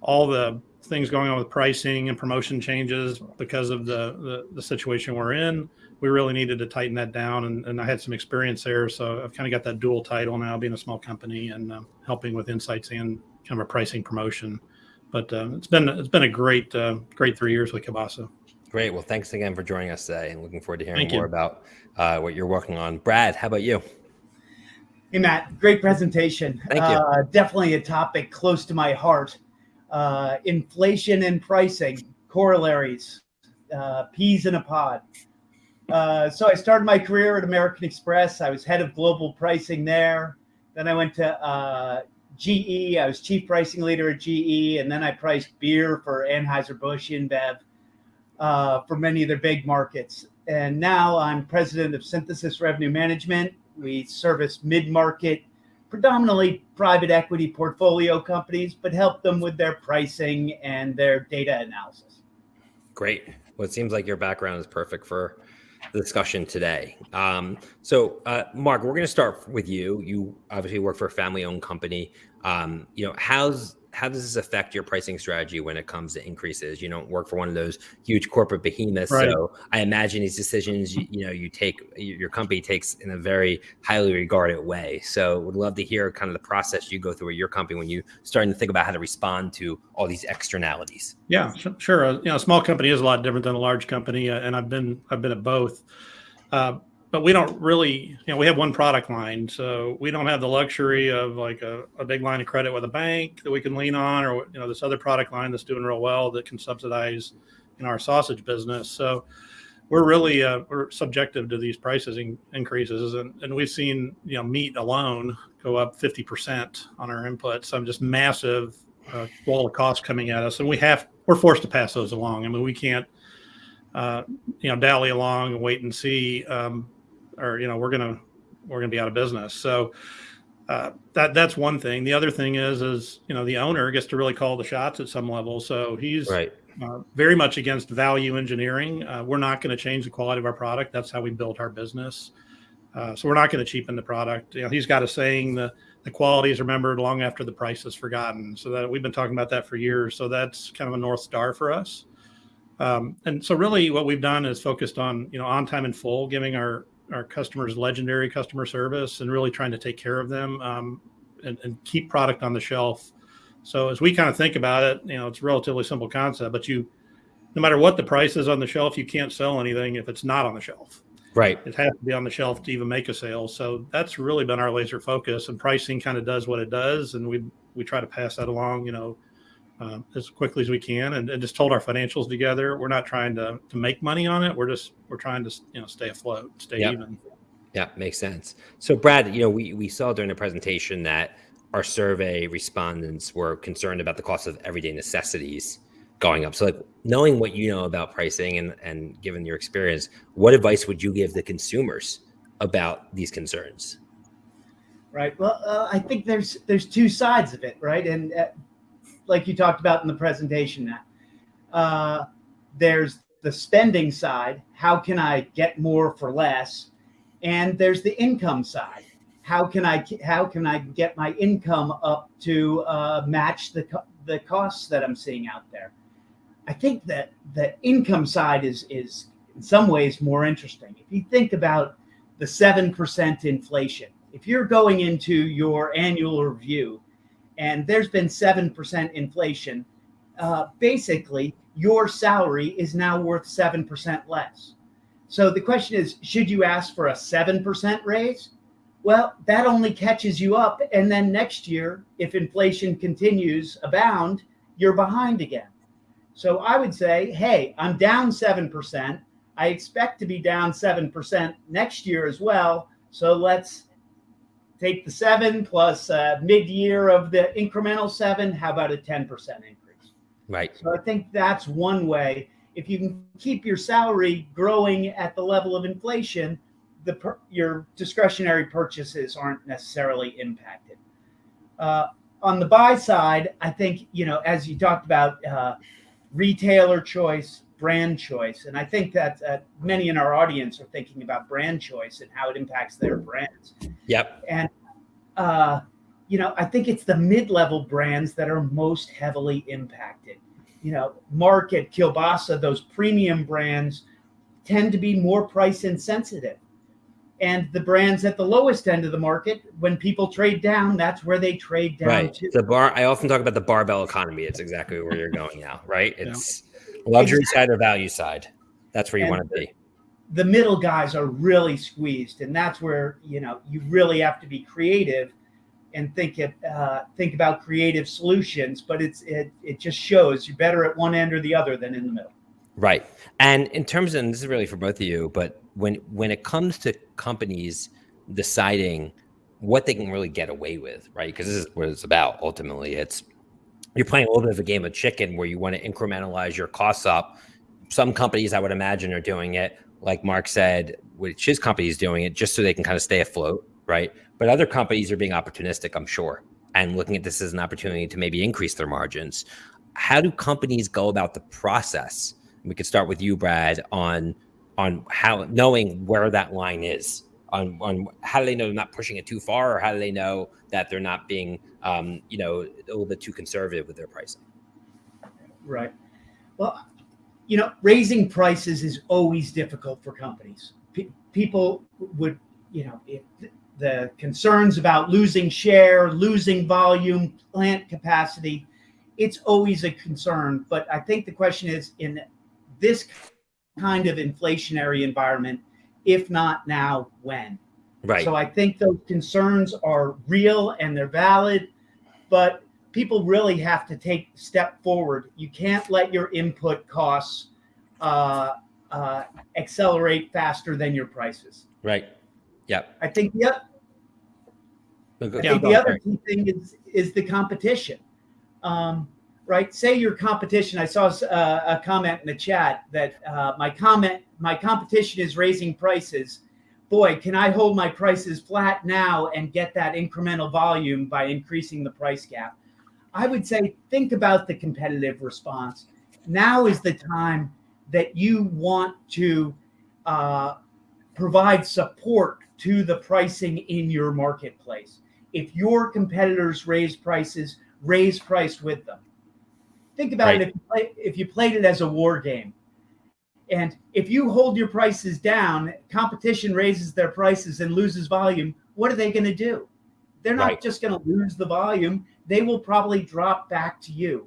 Speaker 2: all the things going on with pricing and promotion changes because of the, the, the situation we're in. We really needed to tighten that down, and, and I had some experience there, so I've kind of got that dual title now, being a small company and uh, helping with insights and kind of a pricing promotion. But uh, it's been it's been a great uh, great three years with Kiolbassa.
Speaker 1: Great. Well, thanks again for joining us today, and looking forward to hearing Thank more you. about uh, what you're working on. Brad, how about you?
Speaker 3: Hey, Matt, great presentation.
Speaker 1: Thank you. Uh,
Speaker 3: definitely a topic close to my heart uh, inflation and pricing, corollaries, uh, peas in a pod. Uh, so I started my career at American Express. I was head of global pricing there. Then I went to uh, GE. I was chief pricing leader at GE, and then I priced beer for Anheuser-Busch InBev uh, for many of their big markets. And now I'm president of Synthesis Revenue Management. We service mid-market predominantly private equity portfolio companies, but help them with their pricing and their data analysis.
Speaker 1: Great. Well, it seems like your background is perfect for the discussion today. Um, so, uh, Mark, we're going to start with you. You obviously work for a family-owned company. Um, you know, how's how does this affect your pricing strategy when it comes to increases? You don't work for one of those huge corporate behemoths,
Speaker 2: Right.
Speaker 1: so I imagine these decisions you, you know you take your company takes in a very highly regarded way. So would love to hear kind of the process you go through at your company when you starting to think about how to respond to all these externalities.
Speaker 2: Yeah, sure. Uh, you know, a small company is a lot different than a large company, uh, and I've been I've been at both. Uh, but we don't really, you know, we have one product line, so we don't have the luxury of like a, a big line of credit with a bank that we can lean on, or you know, this other product line that's doing real well that can subsidize, know, our sausage business. So we're really uh, we're subjective to these prices in, increases, and, and we've seen you know meat alone go up fifty percent on our inputs. So just massive uh, wall of costs coming at us, and we have we're forced to pass those along. I mean, we can't, uh, you know, dally along and wait and see, um, or you know, we're gonna we're gonna be out of business. So uh, that that's one thing. The other thing is, is you know, the owner gets to really call the shots at some level. So he's
Speaker 1: Right.
Speaker 2: uh, very much against value engineering. Uh, we're not going to change the quality of our product. That's how we built our business. Uh, so we're not going to cheapen the product. You know, he's got a saying the the quality is remembered long after the price is forgotten. So that we've been talking about that for years. So that's kind of a north star for us. Um, and so really, what we've done is focused on you know on time and full, giving our our customers legendary customer service, and really trying to take care of them um, and, and keep product on the shelf. So as we kind of think about it, you know, it's a relatively simple concept, but you, no matter what the price is on the shelf, you can't sell anything if it's not on the shelf.
Speaker 1: Right.
Speaker 2: It has to be on the shelf to even make a sale. So that's really been our laser focus, and pricing kind of does what it does, and we we try to pass that along, you know, um, as quickly as we can, and, and just hold our financials together. We're not trying to to make money on it. We're just we're trying to you know stay afloat, stay
Speaker 1: Yep.
Speaker 2: even.
Speaker 1: Yeah, makes sense. So, Brad, you know, we, we saw during the presentation that our survey respondents were concerned about the cost of everyday necessities going up. So, like, knowing what you know about pricing and, and given your experience, what advice would you give the consumers about these concerns?
Speaker 3: Right. Well, uh, I think there's there's two sides of it, right? And uh, like you talked about in the presentation, uh, there's the spending side. How can I get more for less? And there's the income side. How can I how can I get my income up to uh, match the co- the costs that I'm seeing out there? I think that the income side is is in some ways more interesting. If you think about the seven percent inflation, if you're going into your annual review and there's been 7% inflation, uh, basically your salary is now worth 7% less. So the question is should you ask for a 7% raise? Well, that only catches you up. And then next year, if inflation continues abound, you're behind again. So I would say, hey, I'm down 7%. I expect to be down 7% next year as well. So let's take the seven plus uh, mid-year of the incremental seven. How about a 10% increase?
Speaker 1: Right.
Speaker 3: So I think that's one way. If you can keep your salary growing at the level of inflation, the per, your discretionary purchases aren't necessarily impacted. Uh, on the buy side, I think you know, as you talked about, uh, retailer choice, brand choice, and I think that uh, many in our audience are thinking about brand choice and how it impacts their brands.
Speaker 1: Yep.
Speaker 3: And uh, you know, I think it's the mid-level brands that are most heavily impacted. You know, Market, Kiolbassa, those premium brands tend to be more price insensitive. And the brands at the lowest end of the market, when people trade down, that's where they trade down
Speaker 1: Right.
Speaker 3: to.
Speaker 1: The bar, I often talk about the barbell economy. It's exactly where you're going now, right? It's luxury side or value side. That's where you
Speaker 3: And
Speaker 1: want to be.
Speaker 3: the middle guys are really squeezed, and that's where you know you really have to be creative and think it uh, think about creative solutions. But it's it it just shows you're better at one end or the other than in the middle.
Speaker 1: Right. And in terms of, and this is really for both of you, but when when it comes to companies deciding what they can really get away with, right? Because this is what it's about ultimately. It's you're playing a little bit of a game of chicken where you want to incrementalize your costs up. Some companies I would imagine are doing it, like Mark said, which his company is doing it just so they can kind of stay afloat, right? But other companies are being opportunistic, I'm sure, and looking at this as an opportunity to maybe increase their margins. How do companies go about the process? we could start with you, Brad, on on how knowing where that line is on on how do they know they're not pushing it too far, or how do they know that they're not being um, you know a little bit too conservative with their pricing?
Speaker 3: Right. Well, you know, raising prices is always difficult for companies. P- people would, you know, if the concerns about losing share, losing volume, plant capacity, it's always a concern. But I think the question is in this kind of inflationary environment, if not now, when?
Speaker 1: Right.
Speaker 3: So I think those concerns are real and they're valid, but people really have to take step forward. You can't let your input costs uh, uh, accelerate faster than your prices.
Speaker 1: right. Yep.
Speaker 3: I think the, oth- I
Speaker 1: Yeah,
Speaker 3: think the other key thing is is the competition. Um, right? Say your competition. I saw uh, a comment in the chat that uh, my comment, my competition is raising prices. Boy, can I hold my prices flat now and get that incremental volume by increasing the price gap? I would say think about the competitive response. Now is the time that you want to uh, provide support to the pricing in your marketplace. If your competitors raise prices, raise price with them. Think about
Speaker 1: Right.
Speaker 3: it if you, play, if you played it as a war game. And if you hold your prices down, competition raises their prices and loses volume, what are they going to do? They're not
Speaker 1: Right.
Speaker 3: just going to lose the volume, they will probably drop back to you.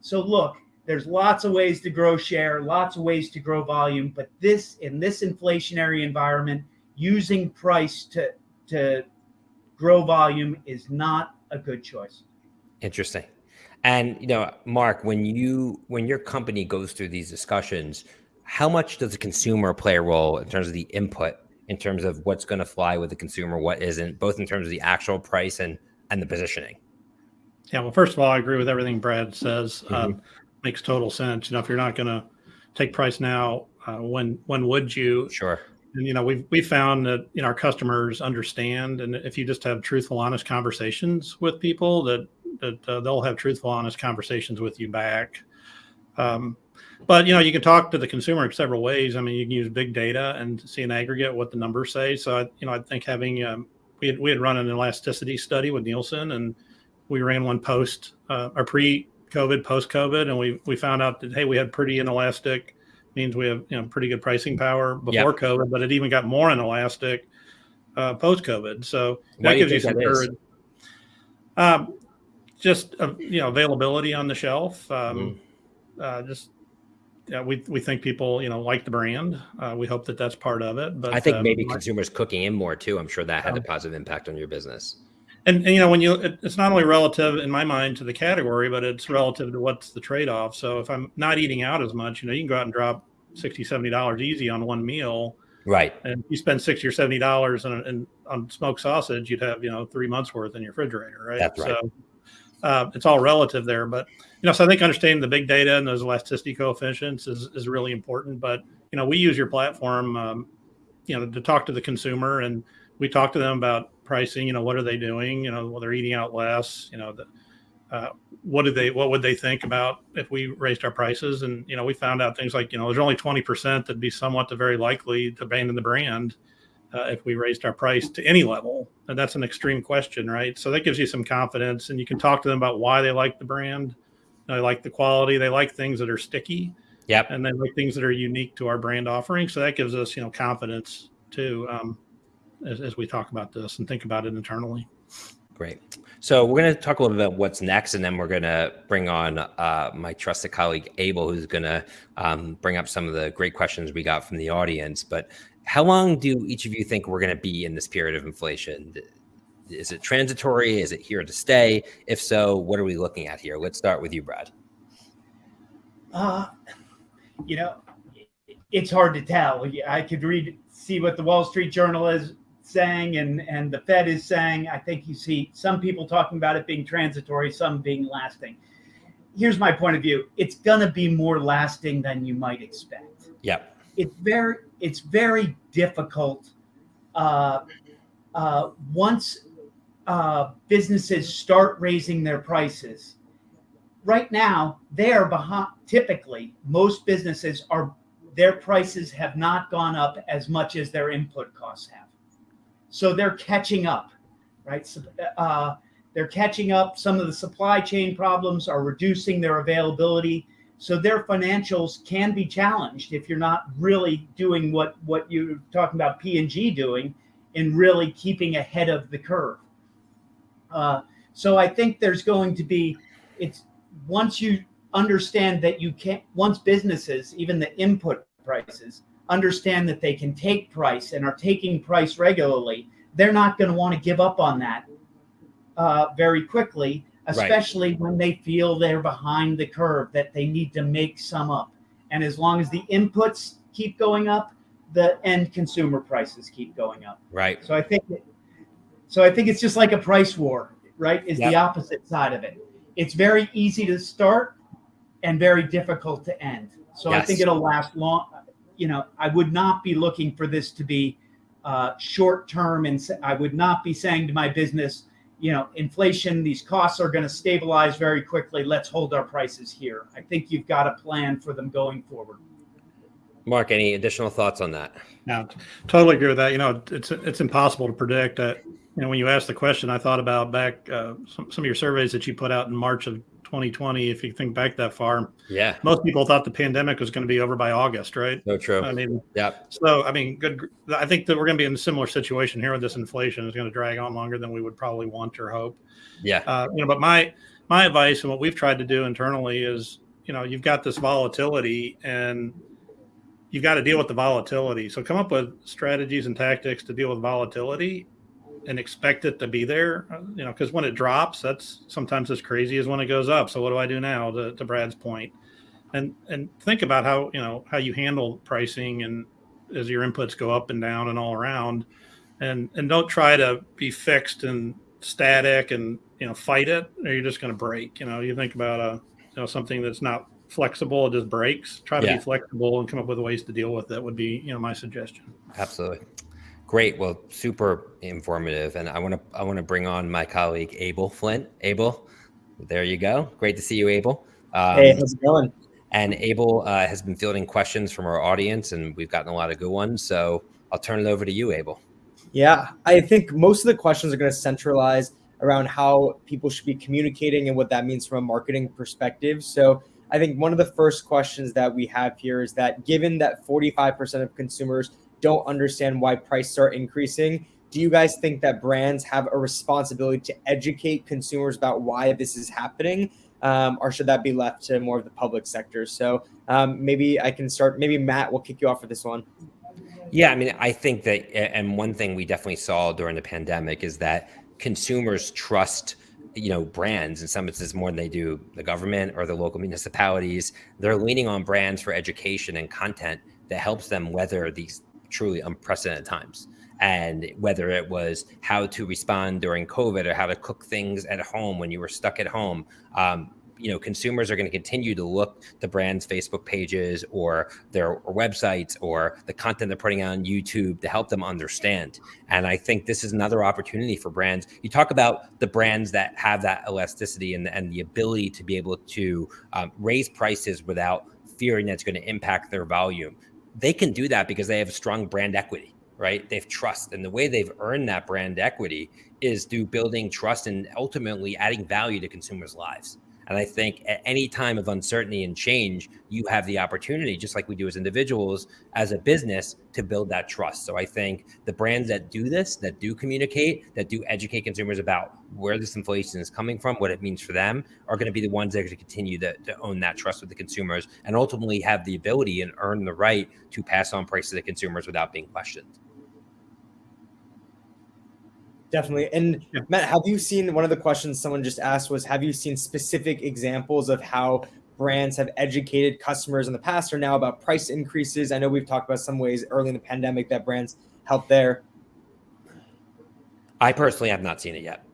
Speaker 3: So look, there's lots of ways to grow share, lots of ways to grow volume, but this in this inflationary environment, using price to to grow volume is not a good choice.
Speaker 1: Interesting. And you know, Mark, when you when your company goes through these discussions, how much does the consumer play a role in terms of the input, in terms of what's going to fly with the consumer, what isn't, both in terms of the actual price and and the positioning?
Speaker 2: Yeah, well, first of all, I agree with everything Brad says.
Speaker 1: Mm-hmm.
Speaker 2: Um, makes total sense. You know, if you're not going to take price now, uh, when when would you?
Speaker 1: Sure.
Speaker 2: And you know, we've we found that you know our customers understand, and if you just have truthful, honest conversations with people, that that uh, they'll have truthful, honest conversations with you back. Um, but you know, you can talk to the consumer in several ways. I mean, you can use big data and see an aggregate what the numbers say. So, I, you know, I think having um, we had we had run an elasticity study with Nielsen, and we ran one post uh, or pre-COVID, post-COVID, and we we found out that hey, we had pretty inelastic means we have you know pretty good pricing power before COVID, but it even got more inelastic uh, post-COVID. So
Speaker 1: Why
Speaker 2: that gives you some courage. Um, just uh, you know availability on the shelf. Um, uh, just yeah, we we think people you know like the brand. Uh, we hope that that's part of it. But
Speaker 1: I think
Speaker 2: um,
Speaker 1: maybe consumers cooking in more too. I'm sure that had a positive impact on your business.
Speaker 2: and, and you know when you it, it's not only relative in my mind to the category, but it's relative to what's the trade off. So if I'm not eating out as much, you know, you can go out and drop 60 70 dollars easy on one meal
Speaker 1: Right.
Speaker 2: and you spend 60 or 70 dollars on, on on smoked sausage you'd have you know three months worth in your refrigerator right
Speaker 1: That's right.
Speaker 2: so uh, it's all relative there but you know so i think understanding the big data and those elasticity coefficients is, is really important but you know we use your platform um, you know to talk to the consumer and we talk to them about pricing you know what are they doing you know well they're eating out less you know the, uh, what did they what would they think about if we raised our prices? And you know we found out things like you know there's only 20% that'd be somewhat to very likely to abandon the brand uh, if we raised our price to any level. And that's an extreme question right? So that gives you some confidence and you can talk to them about why they like the brand. They like the quality. They like things that are sticky.
Speaker 1: Yep.
Speaker 2: and they like things that are unique to our brand offering. So that gives us you know confidence too um, as, as we talk about this and think about it internally.
Speaker 1: Great. So we're going to talk a little bit about what's next, and then we're going to bring on uh, my trusted colleague Abel, who's going to um, bring up some of the great questions we got from the audience. But how long do each of you think we're going to be in this period of inflation? Is it transitory? Is it here to stay? If so, what are we looking at here? Let's start with you, Brad.
Speaker 3: Uh, you know, it's hard to tell. I could read, see what the Wall Street Journal is saying and, and the Fed is saying. I think you see some people talking about it being transitory, some being lasting. Here's my point of view. It's going to be more lasting than you might expect.
Speaker 1: Yep.
Speaker 3: It's very, it's very difficult. Uh, uh, once uh, businesses start raising their prices, right now they are behind. Typically, most businesses are their prices have not gone up as much as their input costs have. so they're catching up, right? So, uh, they're catching up. Some of the supply chain problems are reducing their availability. So their financials can be challenged if you're not really doing what what you're talking about P and G doing, in really keeping ahead of the curve. Uh, so I think there's going to be it's once you understand that you can't once businesses even the input prices understand that they can take price and are taking price regularly, they're not going to want to give up on that uh, very quickly, especially right. when they feel they're behind the curve, that they need to make some up. And as long as the inputs keep going up, the end consumer prices keep going up.
Speaker 1: Right.
Speaker 3: So I think, so I think it's just like a price war, right? Is yep. the opposite side of it. It's very easy to start and very difficult to end. So yes. I think it'll last long. You know, I would not be looking for this to be uh, short term, and I would not be saying to my business, you know, inflation, these costs are going to stabilize very quickly. Let's hold our prices here. I think you've got a plan for them going forward.
Speaker 1: Mark, any additional thoughts on that?
Speaker 2: No, totally agree with that. You know, it's it's impossible to predict. That you know, when you asked the question, I thought about back uh, some some of your surveys that you put out in March of 2020. If you think back that far,
Speaker 1: yeah,
Speaker 2: most people thought the pandemic was going to be over by August, right?
Speaker 1: So true.
Speaker 2: I mean,
Speaker 1: yeah.
Speaker 2: So I mean, good. I think that we're going to be in a similar situation here with this inflation. is going to drag on longer than we would probably want or hope.
Speaker 1: Yeah.
Speaker 2: Uh, you know, but my my advice and what we've tried to do internally is, you know, you've got this volatility and you've got to deal with the volatility. So come up with strategies and tactics to deal with volatility and expect it to be there, uh, you know, because when it drops, that's sometimes as crazy as when it goes up. So what do I do now to, to Brad's point? And, and think about how, you know, how you handle pricing and as your inputs go up and down and all around and, and don't try to be fixed and static and, you know, fight it or you're just going to break, you know, you think about a, you know, something that's not flexible, it just breaks. Try to yeah. be flexible and come up with ways to deal with it would be, you know, my suggestion.
Speaker 1: Absolutely. Great. Well, super informative. And I want to I want to bring on my colleague Abel Flint. Abel, there you go. Great to see you, Abel.
Speaker 4: Um, hey, how's it going?
Speaker 1: And Abel uh, has been fielding questions from our audience, and we've gotten a lot of good ones. So I'll turn it over to you, Abel.
Speaker 4: Yeah, I think most of the questions are going to centralize around how people should be communicating and what that means from a marketing perspective. So I think one of the first questions that we have here is that given that 45% of consumers don't understand why prices are increasing, do you guys think that brands have a responsibility to educate consumers about why this is happening? Um, or should that be left to more of the public sector? So um, maybe I can start. Maybe Matt will kick you off for this one.
Speaker 1: Yeah, I mean, I think that, and one thing we definitely saw during the pandemic is that consumers trust you know brands in some instances more than they do the government or the local municipalities they're leaning on brands for education and content that helps them weather these truly unprecedented times. And whether it was how to respond during covid or how to cook things at home when you were stuck at home um, you know consumers are going to continue to look to brands facebook pages or their websites or the content they're putting on youtube to help them understand. And i think this is another opportunity for brands. You talk about the brands that have that elasticity and, and the ability to be able to um, raise prices without fearing that's going to impact their volume they can do that because they have strong brand equity right? They've trust and the way they've earned that brand equity is through building trust and ultimately adding value to consumers lives and I think at any time of uncertainty and change, you have the opportunity, just like we do as individuals, as a business, to build that trust. So I think the brands that do this, that do communicate, that do educate consumers about where this inflation is coming from, what it means for them, are going to be the ones that are going to continue to, own that trust with the consumers and ultimately have the ability and earn the right to pass on prices to consumers without being questioned.
Speaker 4: Definitely. And yeah. Matt, have you seen one of the questions someone just asked was have you seen specific examples of how brands have educated customers in the past or now about price increases? I know we've talked about some ways early in the pandemic that brands helped there.
Speaker 1: I personally have not seen it yet.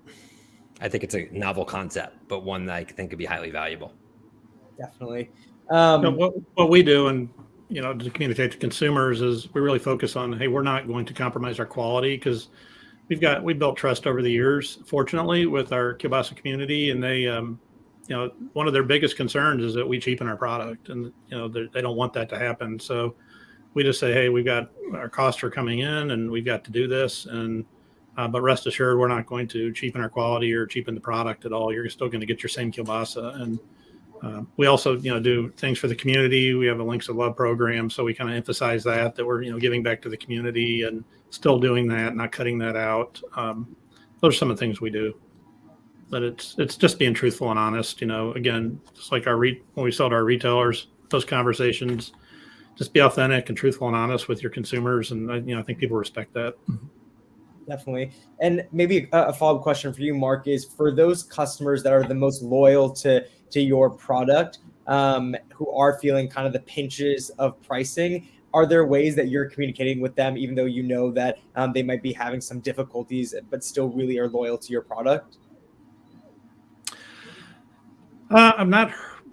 Speaker 1: I think it's a novel concept, but one that I think could be highly valuable.
Speaker 4: Definitely.
Speaker 2: Um, you know, what, what we do and you know to communicate to consumers is we really focus on hey we're not going to compromise our quality because we've got we built trust over the years, fortunately, with our Kiolbassa community, and they, um, you know, one of their biggest concerns is that we cheapen our product, and you know they don't want that to happen. So we just say, hey, we've got our costs are coming in, and we've got to do this, and Uh, but rest assured, we're not going to cheapen our quality or cheapen the product at all. You're still going to get your same kielbasa. And uh, we also, you know, do things for the community. We have a Links of Love program, so we kind of emphasize that that we're, you know, giving back to the community and still doing that, not cutting that out. Um, those are some of the things we do. But it's it's just being truthful and honest. You know, again, just like our re- when we sell to our retailers, those conversations, just be authentic and truthful and honest with your consumers, and you know, I think people respect that
Speaker 4: definitely. And maybe a, a follow up question for you, Mark, is for those customers that are the most loyal to to your product, um, who are feeling kind of the pinches of pricing. Are there ways that you're communicating with them, even though you know that um, they might be having some difficulties, but still really are loyal to your product?
Speaker 2: Uh, I'm not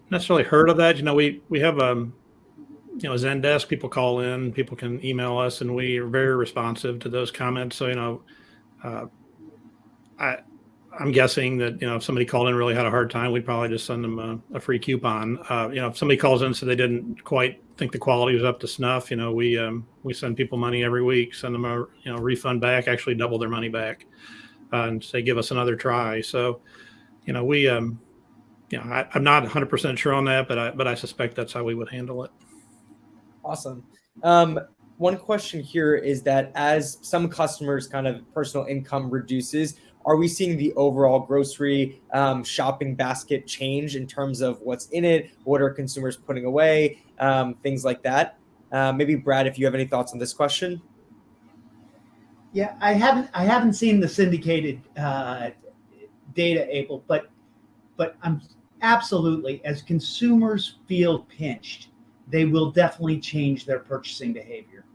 Speaker 2: necessarily heard of that. You know, we we have um, you know, Zendesk, people call in, people can email us, and we are very responsive to those comments. So, you know, uh, I, I'm guessing that, you know, if somebody called in really had a hard time, we'd probably just send them a, a free coupon. Uh, you know, if somebody calls in said they didn't quite think the quality was up to snuff, you know, we, um, we send people money every week, send them a, you know, refund back, actually double their money back uh, and say, give us another try. So, you know, we, um, you know, I, I'm not 100% sure on that, but I, but I suspect that's how we would handle it.
Speaker 4: Awesome. Um, one question here is that as some customers' kind of personal income reduces, are we seeing the overall grocery um, shopping basket change in terms of what's in it? What are consumers putting away? Um, things like that. Uh, maybe Brad, if you have any thoughts on this question.
Speaker 3: Yeah, I haven't I haven't seen the syndicated uh, data, Abel, but but I'm absolutely as consumers feel pinched they will definitely change their purchasing behavior,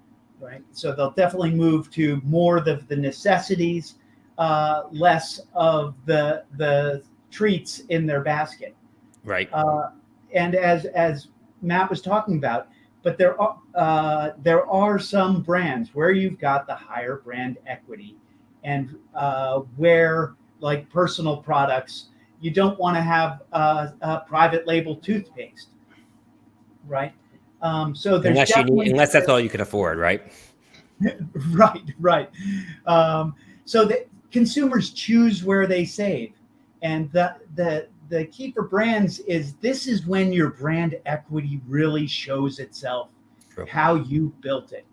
Speaker 3: right? So they'll definitely move to more of the, the necessities, uh, less of the the treats in their basket.
Speaker 1: Right.
Speaker 3: Uh, and as as Matt was talking about, but there are uh, there are some brands where you've got the higher brand equity, and uh, where like personal products, you don't want to have a private label toothpaste, right? Um, so there's
Speaker 1: unless you need, unless that's all you can afford, right?
Speaker 3: right, right. Um, so the consumers choose where they save, and the the the key for brands is this is when your brand equity really shows itself, True. how you built it.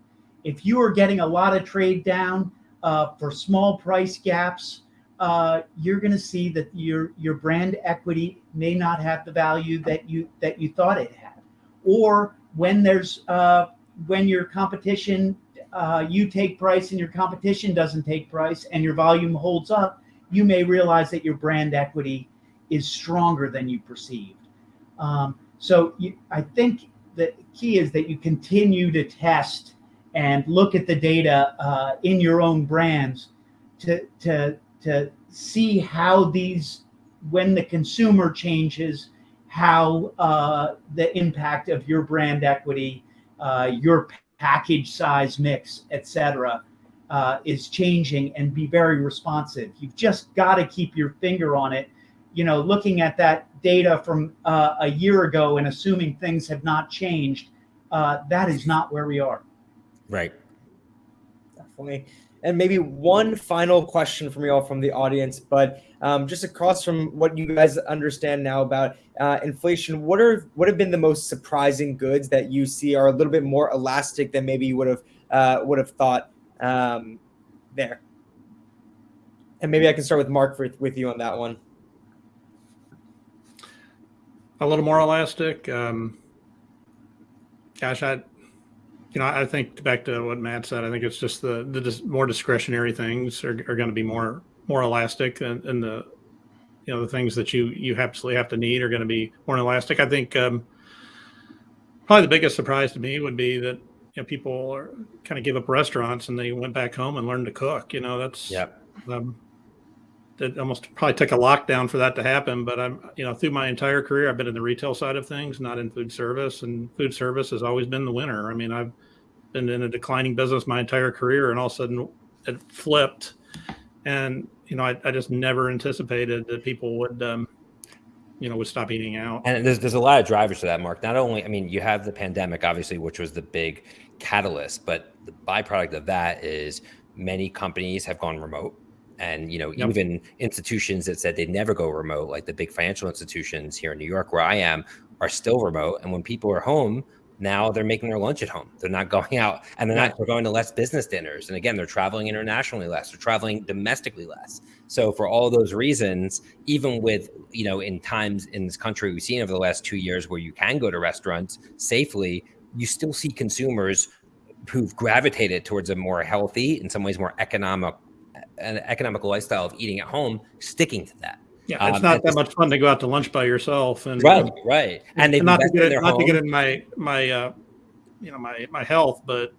Speaker 3: If you are getting a lot of trade down uh, for small price gaps, uh, you're going to see that your your brand equity may not have the value that you that you thought it had, or when there's uh, when your competition uh, you take price and your competition doesn't take price and your volume holds up, you may realize that your brand equity is stronger than you perceived. Um, so you, I think the key is that you continue to test and look at the data uh, in your own brands to to to see how these when the consumer changes how uh, the impact of your brand equity, uh, your package size mix, etc., uh, is changing and be very responsive. You've just got to keep your finger on it. You know, looking at that data from uh, a year ago and assuming things have not changed, uh, that is not where we are.
Speaker 1: Right.
Speaker 4: Definitely. And maybe one final question from you all from the audience, but um, just across from what you guys understand now about uh, inflation, what are what have been the most surprising goods that you see are a little bit more elastic than maybe you would have uh, would have thought um, there? And maybe I can start with Mark for, with you on that one.
Speaker 2: A little more elastic. Um, gosh, I you know, I think back to what Matt said. I think it's just the the dis- more discretionary things are, are going to be more more elastic, and, and, the you know the things that you you absolutely have to need are going to be more elastic. I think um, probably the biggest surprise to me would be that you know people are kind of give up restaurants and they went back home and learned to cook. You know, that's
Speaker 1: yeah.
Speaker 2: Um, that almost probably took a lockdown for that to happen. But I'm, you know, through my entire career, I've been in the retail side of things, not in food service, and food service has always been the winner. I mean, I've been in a declining business my entire career, and all of a sudden it flipped. And you know, I, I just never anticipated that people would, um, you know, would stop eating out.
Speaker 1: And there's there's a lot of drivers to that, Mark. Not only, I mean, you have the pandemic, obviously, which was the big catalyst, but the byproduct of that is many companies have gone remote And you know,
Speaker 2: Yep.
Speaker 1: even institutions that said they'd never go remote, like the big financial institutions here in New York, where I am, are still remote. And when people are home, now they're making their lunch at home. They're not going out, and they're not. They're going to less business dinners. And again, they're traveling internationally less. They're traveling domestically less. So for all those reasons, even with you know, in times in this country we've seen over the last two years where you can go to restaurants safely, you still see consumers who've gravitated towards a more healthy, in some ways more economic, an economical lifestyle of eating at home, sticking to that.
Speaker 2: Yeah, it's
Speaker 1: Um,
Speaker 2: not that much fun to go out to lunch by yourself and
Speaker 1: Right, right. And they've
Speaker 2: not to get
Speaker 1: in
Speaker 2: it, not to get in my my uh, you know my my health, but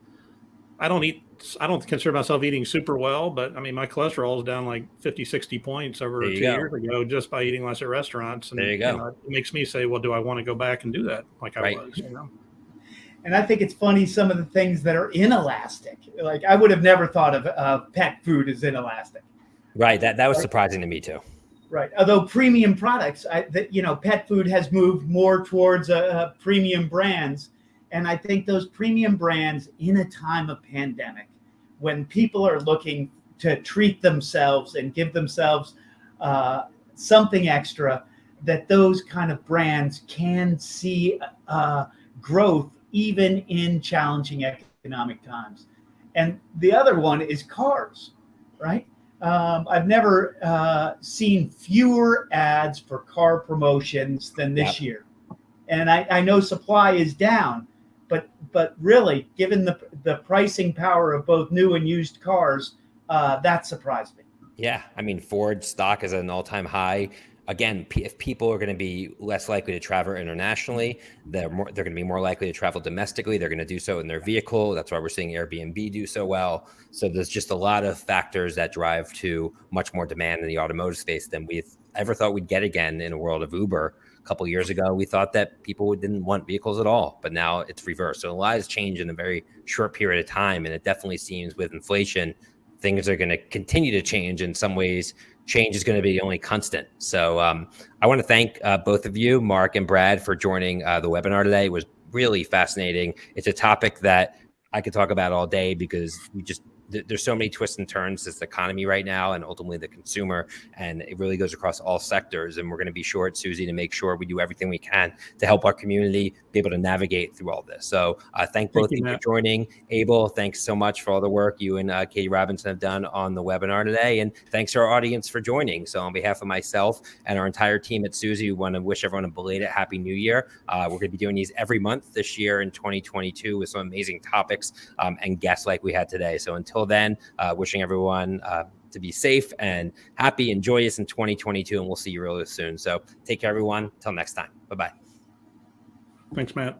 Speaker 2: I don't eat. I don't consider myself eating super well, but I mean my cholesterol is down like 50, 60 points over two
Speaker 1: go.
Speaker 2: years ago just by eating less at restaurants. And
Speaker 1: There you go.
Speaker 2: know, it makes me say, well, do I want to go back and do that like I
Speaker 1: Right.
Speaker 2: was? You know?
Speaker 3: And I think it's funny some of the things that are inelastic. Like I would have never thought of uh, pet food as inelastic.
Speaker 1: Right. That that was surprising to me too.
Speaker 3: Right. Although premium products, I, that you know, pet food has moved more towards uh, uh, premium brands, and I think those premium brands, in a time of pandemic, when people are looking to treat themselves and give themselves uh, something extra, that those kind of brands can see uh, growth even in challenging economic times. And the other one is cars, right? Um, I've never uh, seen fewer ads for car promotions than this year, and I, I know supply is down, but but really, given the the pricing power of both new and used cars, uh, that surprised me.
Speaker 1: Yeah, I mean Ford stock is at an all-time high. Again, if people are going to be less likely to travel internationally, they're more they're going to be more likely to travel domestically. They're going to do so in their vehicle. That's why we're seeing Airbnb do so well. So there's just a lot of factors that drive to much more demand in the automotive space than we ever thought we'd get again in a world of Uber. A couple years ago, we thought that people didn't want vehicles at all, but now it's reversed. So a lot has changed in a very short period of time, and it definitely seems with inflation things are going to continue to change in some ways change is going to be the only constant. So um, i want to thank uh, both of you mark and brad for joining uh, the webinar today. It was really fascinating. It's a topic that i could talk about all day because we just th- there's so many twists and turns this economy right now and ultimately the consumer and it really goes across all sectors and we're going to be short Suzy to make sure we do everything we can to help our community be able to navigate through all this. So uh, thank both
Speaker 2: you,
Speaker 1: of you for joining. Abel thanks so much for all the work you and uh, katie robinson have done on the webinar today and thanks to our audience for joining. So on behalf of myself and our entire team at Suzy we want to wish everyone a belated happy new year. Uh, we're going to be doing these every month this year in 2022 with some amazing topics um, and guests like we had today. So until then uh, wishing everyone uh, to be safe and happy and joyous in 2022 and we'll see you really soon. So take care everyone. Until next time. Bye bye
Speaker 2: Thanks, Matt.